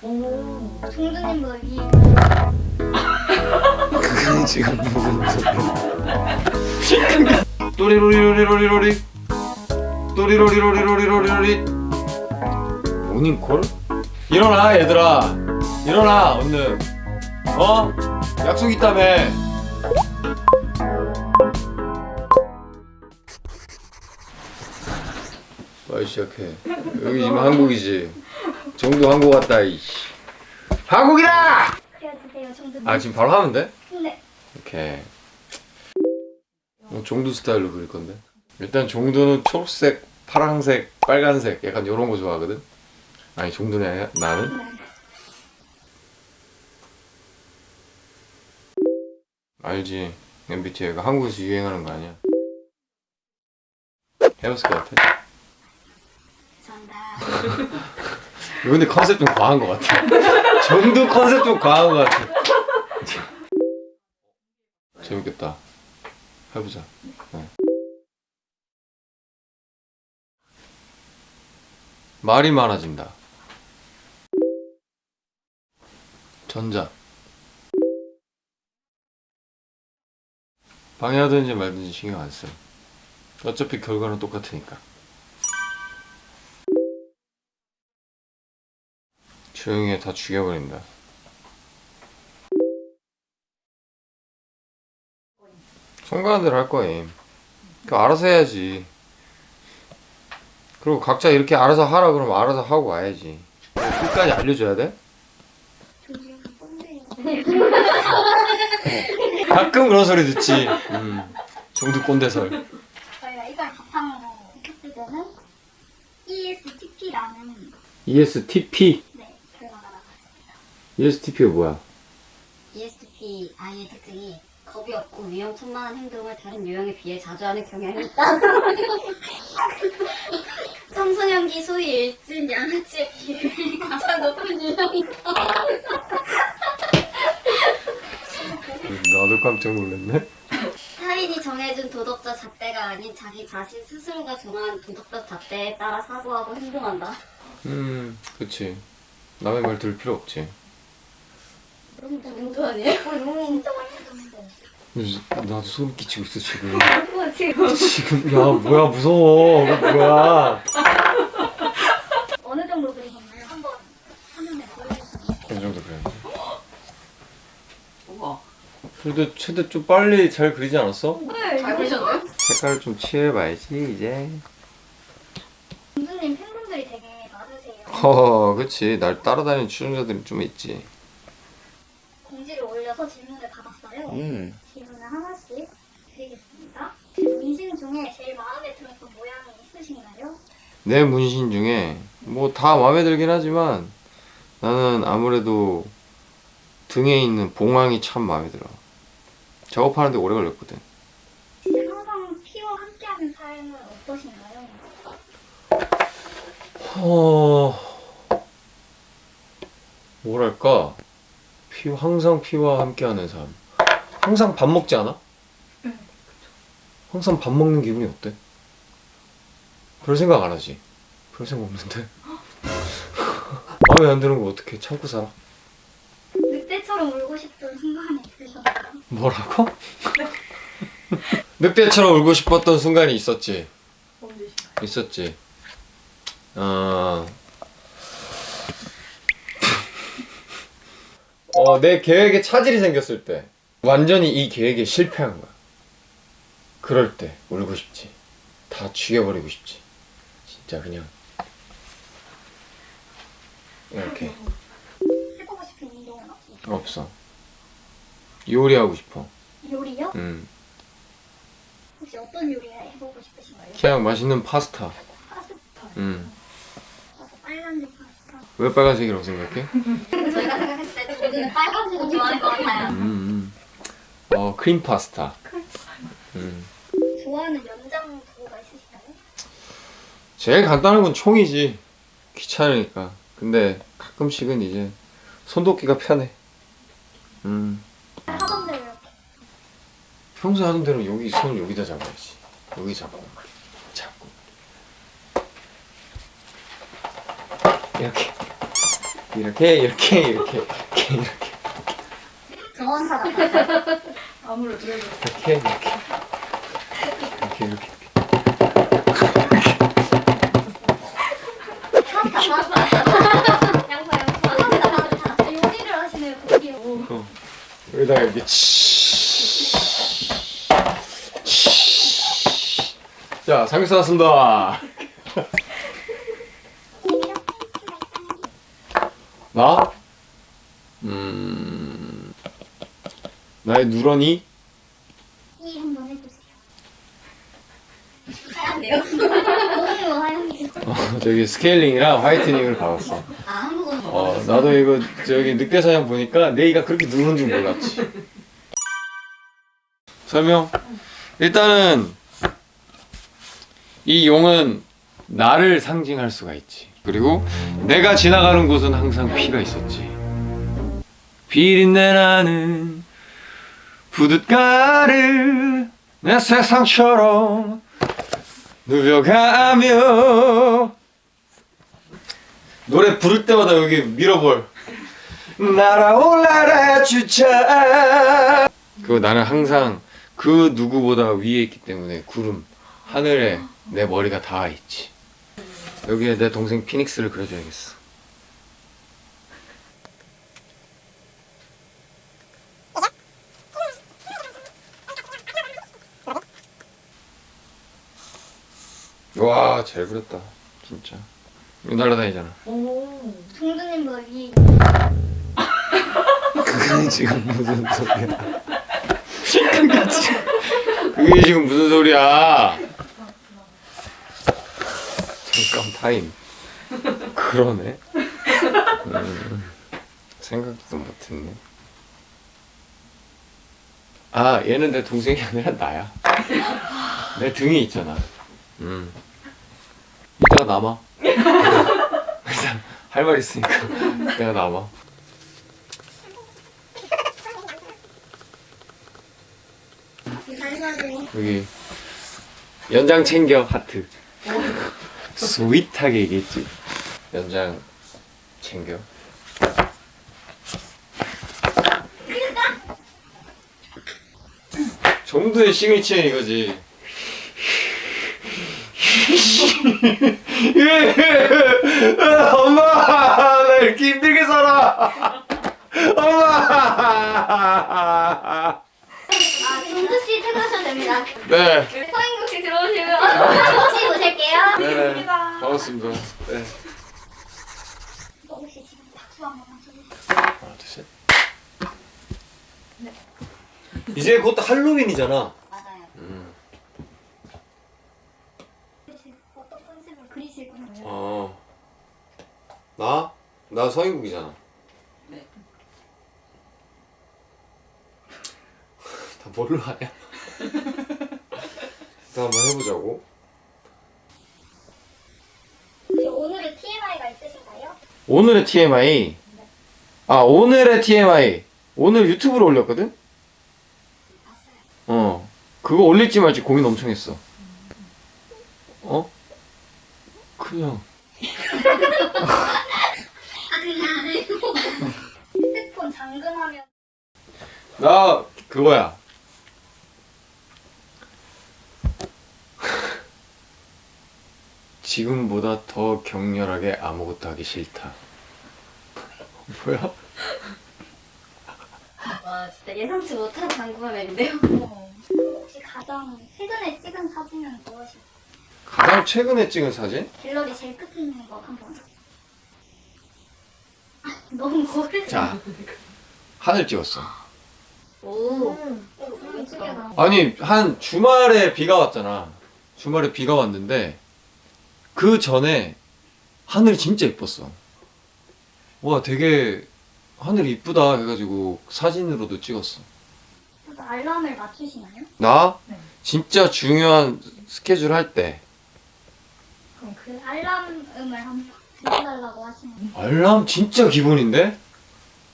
오. 종두님보다 위에. 그게 지금 무슨 소리야 또리로리로리로리로리 또리로리로리로리로리 모닝콜? 일어나 얘들아 일어나 얼른 어? 약속 있다며 빨리 시작해 여기 지금 한국이지 정도 한국 왔다 이씨 한국이다! 그려주세요, 종두님. 아 지금 바로 하면 돼? 네. 이렇게 뭐 종두 스타일로 그릴 건데 일단 종두는 초록색, 파란색, 빨간색 약간 이런 거 좋아하거든 아니 아니야? 나는? 알지 MBTI가 한국에서 유행하는 거 아니야 해봤을 것 같아 감사합니다. 근데 컨셉 좀 과한 것 같아. 종두 컨셉 좀 과한 것 같아. 재밌겠다. 해보자. 네. 말이 많아진다. 전자. 방해하든지 말든지 신경 안 써. 어차피 결과는 똑같으니까 조용히 해, 다 죽여버린다. 성가한 대로 할 거임. 그 알아서 해야지. 그리고 각자 이렇게 알아서 하라 그러면 알아서 하고 와야지. 끝까지 알려줘야 돼? 가끔 그런 소리 듣지. 음, 정도 꼰대설. 저희가 이걸 바탕으로 했을 때는 ESTP라는 ESTP 네, 결과가 나왔습니다. ESTP가 뭐야? ESTP I의 특징이 겁이 없고 위험천만한 행동을 다른 유형에 비해 자주 하는 경향이 있다. 청소년기 소위 일진 양아치의 비율이 가장 높은 유형이다. 나도 깜짝 놀랐네 타인이 정해준 도덕적 잣대가 아닌 자기 자신 스스로가 정한 도덕적 잣대에 따라 사고하고 행동한다. 음 그치 남의 말 들을 필요 없지 그럼 정도 아니에요? 진짜 많이 했는데. 나도 소름 끼치고 있어 지금 뭐 지금 지금 야 뭐야 무서워 뭐야 어느 정도 그리셨나요? 한번 화면에 보여주세요. 어느 정도 그랬는데 우와. 그래도 최대 좀 빨리 잘 그리지 않았어? 네. 잘 그리셨나요? 색깔을 좀 칠해봐야지 이제 종두님 팬분들이 되게 많으세요. 허 그치 날 따라다니는 출연자들이 좀 있지 공지를 올려서 질문을 받았어요. 음 질문을 하나씩 드리겠습니다. 문신 중에 제일 마음에 들었던 모양이 있으신가요? 내 문신 중에 뭐 다 마음에 들긴 하지만 나는 아무래도 등에 있는 봉황이 참 마음에 들어 작업하는데 오래 걸렸거든 항상 피와 함께하는 삶은 어떠신가요? 어... 뭐랄까 피 항상 피와 함께하는 삶 항상 밥 먹지 않아? 항상 밥 먹는 기분이 어때? 그럴 생각 안 하지 그럴 생각 없는데 마음에 안 드는 거 어떻게 참고 살아? 늑대처럼 울고 싶던 순간이 있으셨나요? 뭐라고? 늑대처럼 울고 싶었던 순간이 있었지 언제신가요? 있었지 어... 어, 내 계획에 차질이 생겼을 때 완전히 이 계획에 실패한 거야 그럴 때 울고 싶지 다 죽여버리고 싶지 진짜 그냥 이렇게 해보고 싶은 운동은 없으세요? 없어 요리하고 싶어 요리요? 음. 혹시 어떤 요리 해보고 싶으신가요? 그냥 맛있는 파스타 파스타 음. 빨간색 파스타 왜 빨간색이라고 생각해? 저희가 생각했을 때 종두는 빨간색을 좋아하는 것 같아요. 음, 음. 어 크림 파스타 음. 좋아하는 연장 도구가 있으신가요? 제일 간단한 건 총이지. 귀찮으니까. 근데 가끔씩은 이제 손도끼가 편해. 음. 하던 대로 이렇게 평소 하던 대로 여기 손을 여기다 잡아야지. 여기 잡고. 잡고. 이렇게. 이렇게 이렇게 이렇게 이렇게 이렇게. 정원사 같아. 아무래도. 이렇게 이렇게. 이렇게 이렇게 여기다가 이렇게. 자 삼겹살 왔습니다. 나? 음 나의 누런이 이 한번 해주세요. 하얀데요? 너무 하얀데. 어, 저기 스케일링이랑 whitening을 받았어. 아, 어 나도 이거 저기 늑대 사냥 보니까 내 이가 그렇게 누른 줄 몰랐지. 설명. 일단은 이 용은 나를 상징할 수가 있지. 그리고 내가 지나가는 곳은 항상 피가 있었지. 비린내 나는 부둣가를 내 세상처럼 누벼가며 노래 부를 때마다 여기 밀어볼. 날아올라라 주차. 그 나는 항상 그 누구보다 위에 있기 때문에 구름 하늘에 내 머리가 닿아 있지. 여기에 내 동생 피닉스를 그려줘야겠어. 와 잘 그렸다 진짜 이거 날아다니잖아 오 동두님보다 위. 그게 지금 무슨 소리야? 그게 지금, 그게 지금 무슨 소리야? 잠깐 타임. 그러네. 음, 생각도 못했네. 아, 얘는 내 동생이 아니라 나야. 내 등이 있잖아. 음. 이따가 남아. 할 말 있으니까 내가 남아. 여기 연장 챙겨 하트. 스윗하게 얘기했지. 연장 챙겨. 정도의 시그니처는 이거지 엄마 나 이렇게 힘들게 살아. 엄마. 아 동두 씨 퇴근하셔도 됩니다. 네. 서인국 씨 들어오시면 혹시 오실게요. 네네. 반갑습니다. 네. 혹시 지금 박수 한번 쳐주세요. 하나 둘 셋. 이제 곧 할로윈이잖아 맞아요. 음. 어떤 컨셉으로 그리실 건가요? 어. 나? 나 서인국이잖아 네. 다 뭘로 하냐? 일단 한번 해보자고 오늘의 TMI가 있으신가요? 오늘의 TMI 아 오늘의 TMI 오늘 유튜브로 올렸거든? 어 그거 올릴지 말지 고민 엄청 했어 어? 그냥 핸드폰 잠금하면 나 그거야 지금보다 더 격렬하게 아무것도 하기 싫다 뭐야? 와, 진짜 예상치 못한 장구함인데요? 혹시 가장 최근에 찍은 사진은 무엇이요? 가장 최근에 찍은 사진? 갤러리 제일 끝에 있는 거 한번. 아, 너무 고르네. 자 하늘 찍었어 오. 예쁘게다. 아니 한 주말에 비가 왔잖아 주말에 비가 왔는데 그 전에 하늘이 진짜 이뻤어 와 되게 하늘이 이쁘다 해가지고 사진으로도 찍었어 알람을 맞추시나요? 나 네. 진짜 중요한 스케줄 할 때 그럼 그 알람음을 한번 들어달라고 하시는 알람 진짜 기본인데?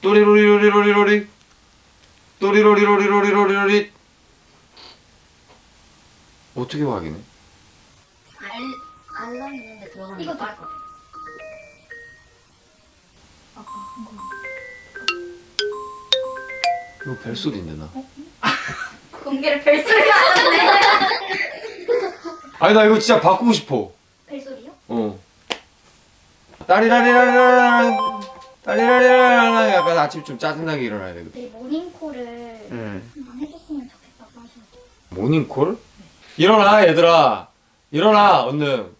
또리로리로리로리로리. 또리로리로리로리로리 어떻게 확인해? 알, 알람 있는데 들어가는 이거 말고 거. 이거 벨소리인데 나? 공개를 벨소리가 안 하네. 아니 나 이거 진짜 바꾸고 싶어. 벨소리요? 어 따리라리라리라 따리라리라리라 약간 아침 좀 짜증나게 일어나야 되거든 네 모닝콜을 응. 한번 해줬으면 좋겠다고 하셔서 모닝콜? 일어나 얘들아 일어나 얼른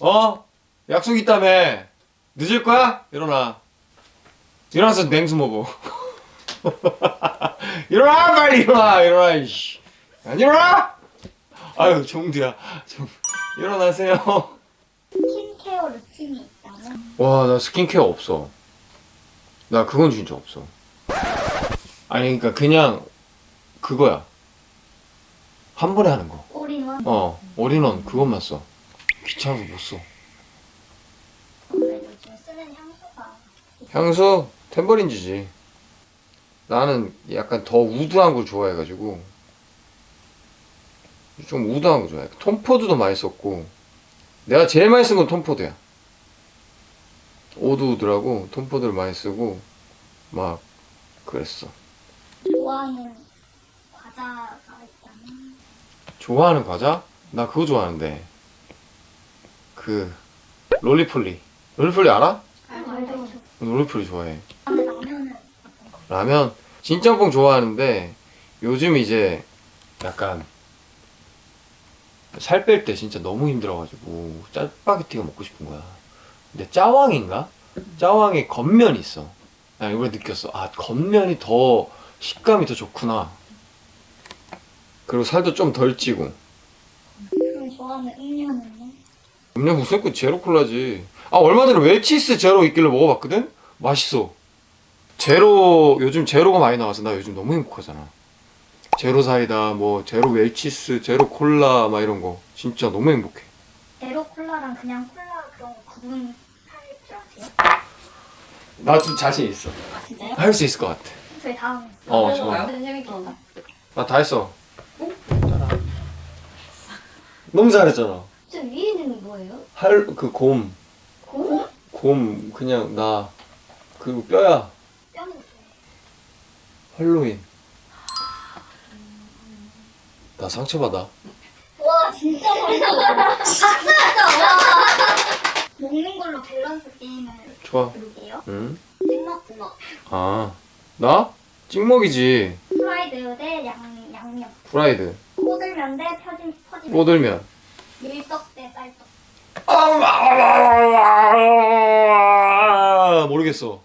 어? 약속 있다며 늦을 거야? 일어나 일어나서 냉수 먹어 일어나 빨리 일어나 일어나 이씨 안 일어나? 아유 종두야 종 일어나세요 스킨케어 루틴이 있다면 와 나 스킨케어 없어. 나 그건 진짜 없어. 아니 그러니까 그냥 그거야. 한 번에 하는 거. 올인원? 어, 올인원 그것만 써. 귀찮아서 못 써. 아무래도 요즘 쓰는 향수가 향수? 탬버린즈지. 나는 약간 더 woody한 걸 좋아해가지고. 좀 woody한 거 좋아해. 톰포드도 많이 썼고 내가 제일 많이 쓴 건 톰포드야. Oud Wood라고 톰포드를 많이 쓰고 막 그랬어. 좋아하는 과자가 있다면 좋아하는 과자? 나 그거 좋아하는데 그 롤리폴리. 롤리폴리 알아? 알죠 롤리폴리 좋아해. 근데 라면은 라면 진짬뽕 좋아하는데 요즘 이제 약간 살 뺄 때 진짜 너무 힘들어가지고 짜파게티가 먹고 싶은 거야. 근데 짜왕인가? 짜왕에 건면이 있어. 나 이번에 느꼈어. 아 건면이 더 식감이 더 좋구나. 그리고 살도 좀 덜 찌고. 그럼 좋아하는 음료는요? 음료 무슨 그 제로 콜라지. 아 얼마 전에 웰치스 제로 있길래 먹어봤거든? 맛있어. 제로 요즘 제로가 많이 나와서 나 요즘 너무 행복하잖아. 제로 사이다, 뭐 제로 웰치스, 제로 콜라 막 이런 거 진짜 너무 행복해. 제로 콜라랑 그냥 콜라 그런 거 아세요? 나좀 자신 있어. 아 진짜요? 할 수 있을 것 같아. 저희 다음에 어 좋아. 완전 재밌겠다. 나다 했어. 따라. 너무 잘했잖아. 저 위에는 뭐예요? 할 그 곰, 고? 곰 그냥 나그 뼈야. 뼈는 할로윈. 나 상처 받아. 와 진짜 잘했어 박수? 와 먹는 걸로 밸런스 게임을 좋아. 해볼게요 응? 찍먹 찍먹 아, 나? 찍먹이지. 프라이드 대 양, 양념 프라이드. 꼬들면 대 퍼진, 퍼지면 꼬들면. 밀떡 대 쌀떡 아, 모르겠어.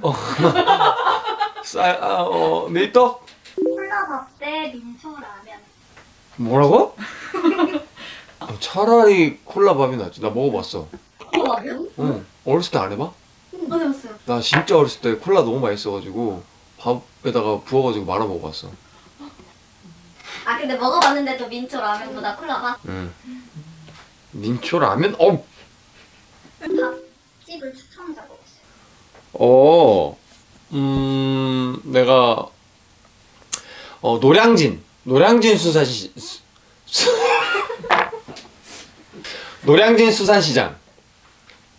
어. 쌀, 아, 어, 밀떡? 콜라밥 대 민초 라면 뭐라고? 어, 차라리 콜라밥이 낫지. 나 먹어봤어. 콜라요? 응. 어렸을 때 안 해봐? 안 해봤어요. 나 진짜 어렸을 때 콜라 너무 맛있어가지고 밥에다가 부어가지고 말아 먹어봤어. 아 근데 먹어봤는데도 민초 라면보다 콜라가? 응. 민초 라면? 어, 밥집을 추천해서 먹었어요 어, 음, 내가, 어, 노량진, 노량진 수산시, 수, 수, 노량진 수산시장.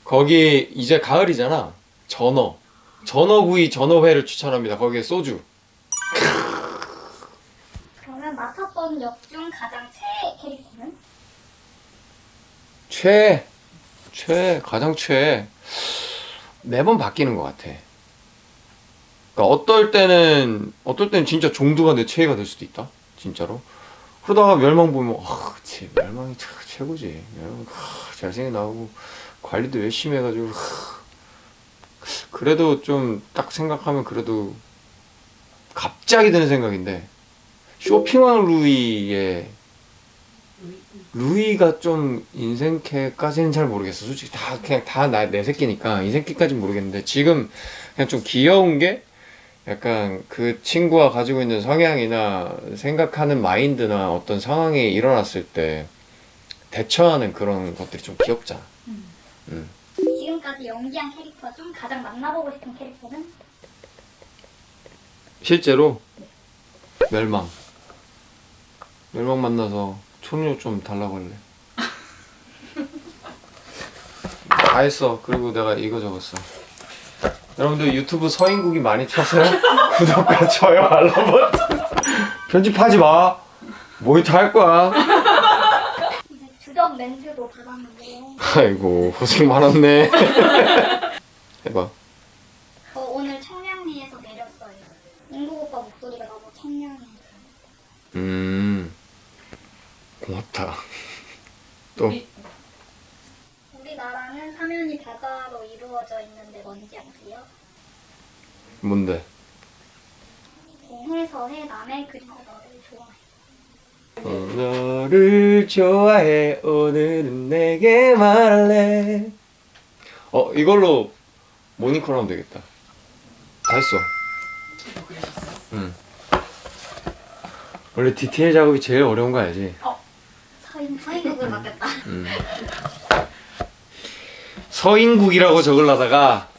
거기 이제 가을이잖아. 전어. 전어구이, 전어회를 추천합니다. 거기에 소주. 그러면 맡았던 역 중 가장 최애 캐릭터는? 최, 최, 가장 최. 매번 바뀌는 것 같아. 그러니까 어떨 때는, 어떨 때는 진짜 종두가 내 최애가 될 수도 있다. 진짜로. 그러다가 멸망 보면, 아, 그치. 멸망이 참 최고지. 멸망, 아, 잘생겨 나오고, 관리도 열심히 해가지고, 아. 그래도 좀 딱 생각하면 그래도 갑자기 드는 생각인데, 쇼핑왕 루이의 루이가 좀 인생캐까지는 잘 모르겠어. 솔직히 다 그냥 다나내 새끼니까 인생캐까지는 모르겠는데 지금 그냥 좀 귀여운 게 약간 그 친구가 가지고 있는 성향이나 생각하는 마인드나 어떤 상황이 일어났을 때 대처하는 그런 것들이 좀 귀엽잖아. 음. 지금까지 연기한 캐릭터 중 가장 만나보고 싶은 캐릭터는? 실제로 멸망. 멸망 만나서 초능력 좀 달라고 할래. 다 했어. 그리고 내가 이거 적었어. 여러분들 유튜브 서인국이 많이 쳐서요. 구독과 좋아요 알람 버튼. 편집하지 마. 모니터 할 거야. 이제 주전 렌즈도 받았는데요. 아이고 고생 많았네. 해봐. 저 오늘 청량리에서 내렸어요. 인국 오빠 목소리가 너무 청량해. 음 고맙다. 또 우리나라는 사면이 바다로 이루어져 있는데 뭔지 아세요? 뭔데? 동해서해 남해 그리고 너를 좋아해. 어, 너를 좋아해 오늘은 내게 말할래. 어 이걸로 모니콜 하면 되겠다. 다 했어. 응. 원래 디테일 작업이 제일 어려운 거 알지? 서인 서인국을 맡겼다. 음. 서인국이라고 적으려다가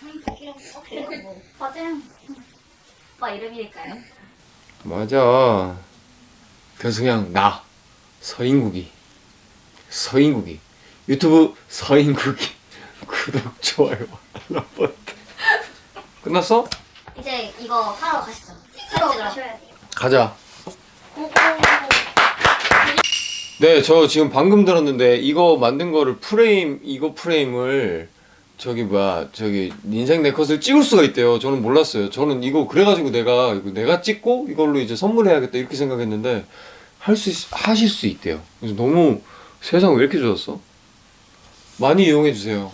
서인국이라고 써보려고. 맞아요. 오빠 이름일까요? 맞아. 그래서 그냥 나 서인국이 서인국이 유튜브 서인국이 구독 좋아요 알람 버튼 끝났어? 이제 이거 하러 가시죠. 새로 사진 찍으러. 가셔야 돼요. 가자. 네, 저 지금 방금 들었는데 이거 만든 거를 프레임 이거 프레임을 저기 뭐야 저기 인생 내 컷을 찍을 수가 있대요. 저는 몰랐어요. 저는 이거 그래가지고 내가 내가 찍고 이걸로 이제 선물해야겠다 이렇게 생각했는데 할 수 하실 수 있대요. 그래서 너무 세상 왜 이렇게 좋았어? 많이 이용해 주세요.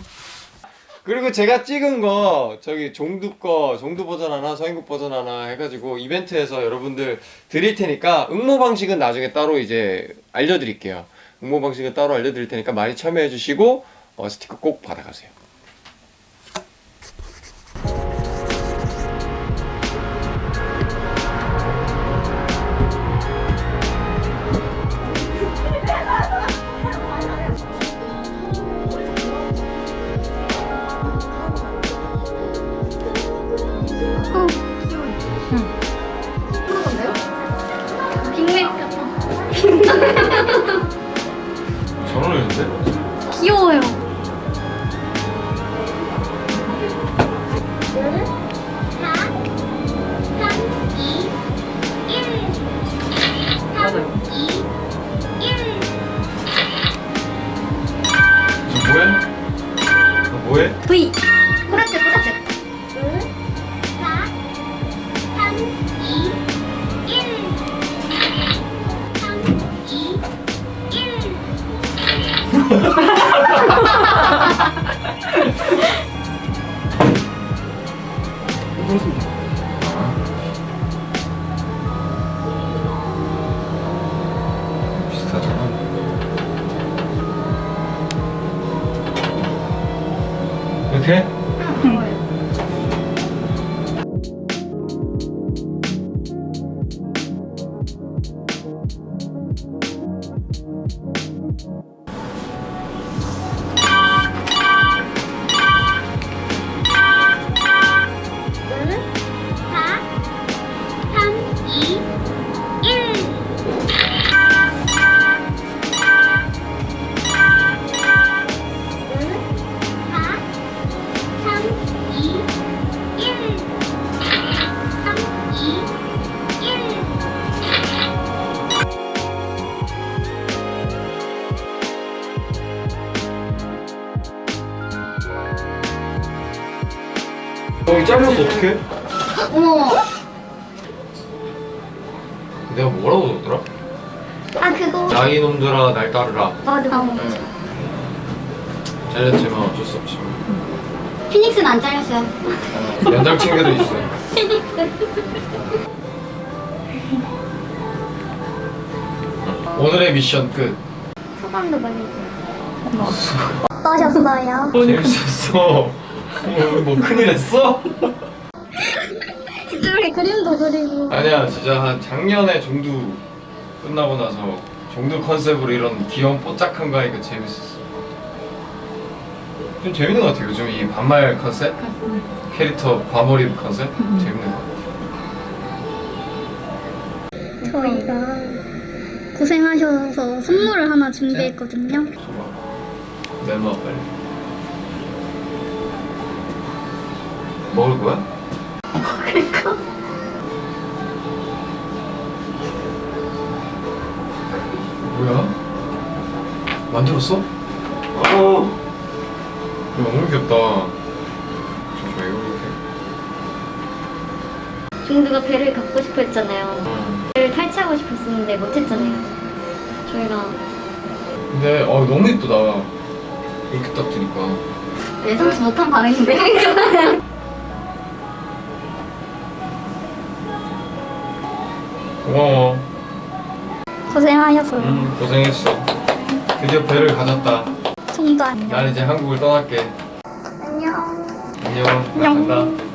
그리고 제가 찍은 거 저기 종두 거 종두 버전 하나 서인국 버전 하나 해가지고 이벤트에서 여러분들 드릴 테니까 응모 방식은 나중에 따로 이제 알려드릴게요. 응모 방식은 따로 알려드릴 테니까 많이 참여해 주시고 어, 스티커 꼭 받아가세요. 이렇게? 어, 이 잘렸어 어떡해? 어머. 내가 뭐라고 적더라? 아 그거. 나이 놈들아 날 따르라 맞아. 잘렸지만 어쩔 수 없지 피닉스는 안 잘렸어요. 연장 층계도 있어 오늘의 미션 끝 소감도 말해주세요. 어떠셨어요? 재밌었어 어, 뭐 큰일 했어? 이렇게 그림도 그리고. 아니야 진짜 한 작년에 종두 끝나고 나서 종두 컨셉으로 이런 귀여운 뽀짝한 거 하니까 재밌었어. 좀 재밌는 것 같아 요즘 이 반말 컨셉? 캐릭터 과몰입 컨셉? 재밌는 것 같아. 저희가 고생하셔서 선물을 하나 준비했거든요. 줘봐 내놔 빨리 먹을 거야? 뭐야? 만들었어? 어. 너무 귀엽다. 잠시만 이거 이렇게. 중두가 배를 갖고 싶어 했잖아요. 어. 배를 탈취하고 싶었었는데 못했잖아요. 저희가 근데 어 너무 이쁘다. 이렇게 딱 드니까. 예상치 못한 반응인데. 고마워. 고생하셨어요. 음 고생했어. 드디어 배를 가졌다. 정도 안녕. 난 이제 한국을 떠날게. 안녕. 안녕. 나 간다.